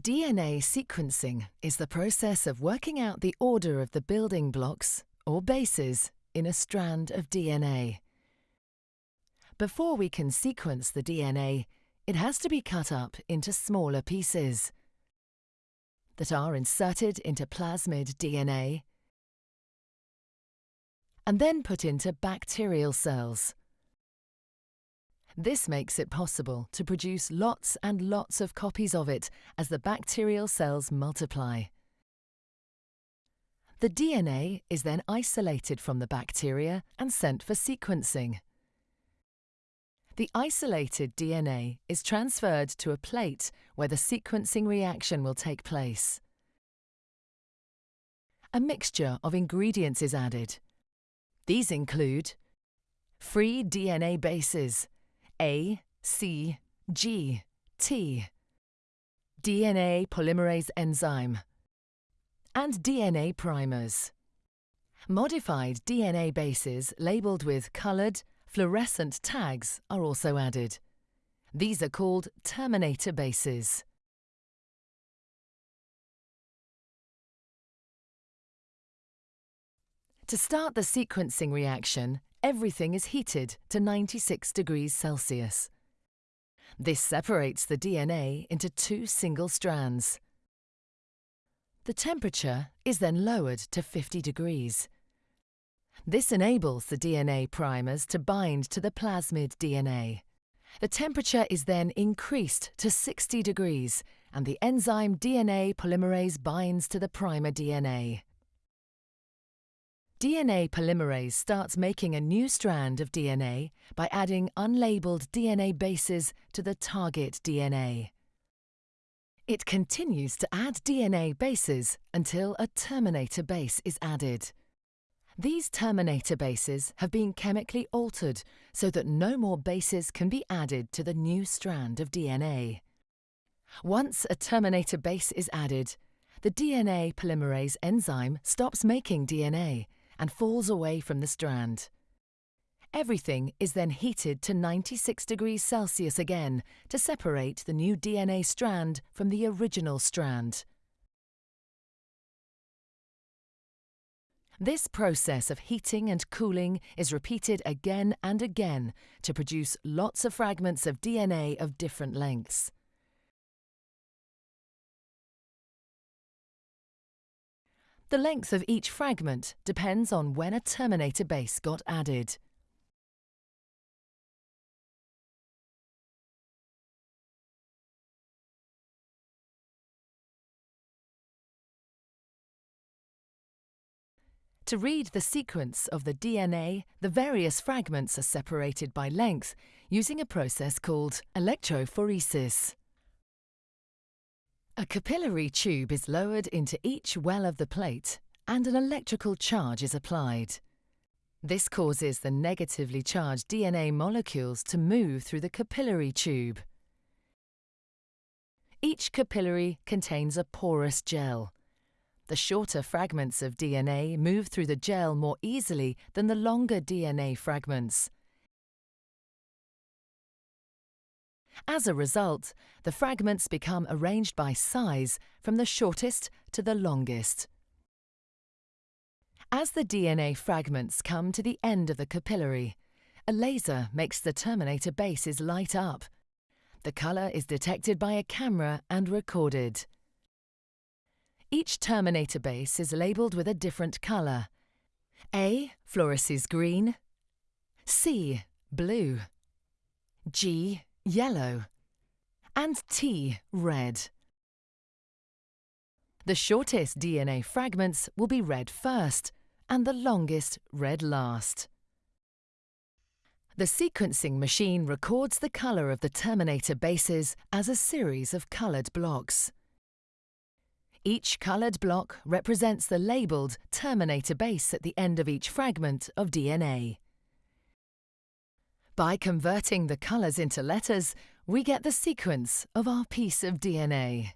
DNA sequencing is the process of working out the order of the building blocks, or bases, in a strand of DNA. Before we can sequence the DNA, it has to be cut up into smaller pieces that are inserted into plasmid DNA and then put into bacterial cells. This makes it possible to produce lots and lots of copies of it as the bacterial cells multiply. The DNA is then isolated from the bacteria and sent for sequencing. The isolated DNA is transferred to a plate where the sequencing reaction will take place. A mixture of ingredients is added. These include free DNA bases, a, C, G, T, DNA polymerase enzyme, and DNA primers. Modified DNA bases labelled with coloured, fluorescent tags are also added. These are called terminator bases. To start the sequencing reaction, everything is heated to 96 degrees Celsius. This separates the DNA into two single strands. The temperature is then lowered to 50 degrees. This enables the DNA primers to bind to the plasmid DNA. The temperature is then increased to 60 degrees and the enzyme DNA polymerase binds to the primer DNA. DNA polymerase starts making a new strand of DNA by adding unlabeled DNA bases to the target DNA. It continues to add DNA bases until a terminator base is added. These terminator bases have been chemically altered so that no more bases can be added to the new strand of DNA. Once a terminator base is added, the DNA polymerase enzyme stops making DNA and falls away from the strand. Everything is then heated to 96 degrees Celsius again to separate the new DNA strand from the original strand. This process of heating and cooling is repeated again and again to produce lots of fragments of DNA of different lengths. The length of each fragment depends on when a terminator base got added. To read the sequence of the DNA, the various fragments are separated by length using a process called electrophoresis. A capillary tube is lowered into each well of the plate and an electrical charge is applied. This causes the negatively charged DNA molecules to move through the capillary tube. Each capillary contains a porous gel. The shorter fragments of DNA move through the gel more easily than the longer DNA fragments. As a result, the fragments become arranged by size from the shortest to the longest. As the DNA fragments come to the end of the capillary, a laser makes the terminator bases light up. The colour is detected by a camera and recorded. Each terminator base is labelled with a different colour. A fluoresces green, C blue, G yellow, and T red. The shortest DNA fragments will be read first and the longest read last. The sequencing machine records the colour of the terminator bases as a series of coloured blocks. Each coloured block represents the labelled terminator base at the end of each fragment of DNA. By converting the colours into letters, we get the sequence of our piece of DNA.